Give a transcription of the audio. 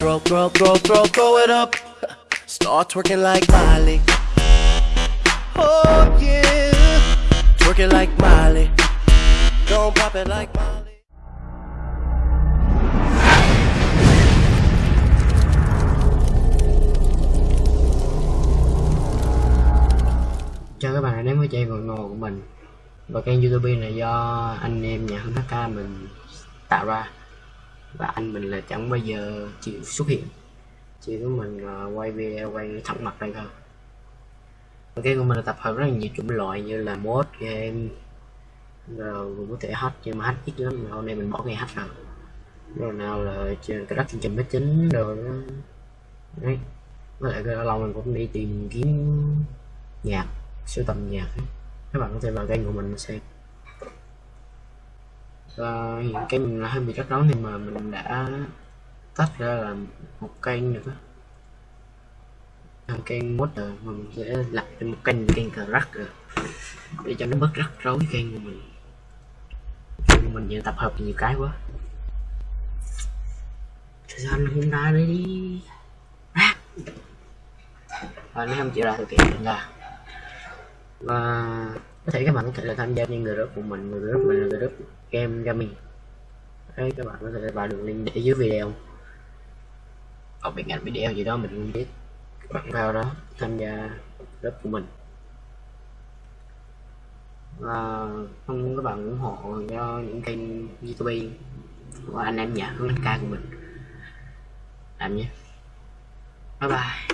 Throw, throw, throw, throw, throw it up. Start twerking like Miley. Oh yeah, twerking like Miley. Don't pop it like Miley. chào các bạn đã đến với channel ngồi của mình và kênh youtube này do anh em nhà HK mình tạo ra và anh mình là chẳng bao giờ chịu xuất hiện. Chỉ có mình uh, quay video quay thẳng mặt đây thôi. Ok của mình là tập hợp rất là nhiều chủng loại như là mod game rồi cũng có thể hack nhưng mà hack ít lắm. Hôm nay mình bỏ ngay hack nào. Rồi nào là trên cái đất chương trình máy chính rồi đó. Đấy. Với lại cái lâu mình cũng đi tìm kiếm nhạc sưu tầm nhạc. Các bạn có thể vào kênh của mình xem và hiện cái mình là hơi bị rắc rối thì mà mình đã tách ra là một kênh nữa một kênh mod rồi mình sẽ lập một kênh kênh cờ rắc rồi, để cho nó bớt rắc rối kênh của mình. Mình giờ tập hợp nhiều cái quá. Thời gian hôm nay đấy đi và nếu không chịu ra thực hiện là. Và có thể các bạn có thể là tham gia những group của mình người group mình là group game gaming. Đấy, các bạn có thể vào đường link để dưới video. Ở bên cạnh video gì đó mình không biết. Các bạn vào đó, tham gia group của mình. Và mong các bạn ủng hộ cho những kênh youtube và anh em nhà hướng ca của mình. Làm nhé. Bye bye.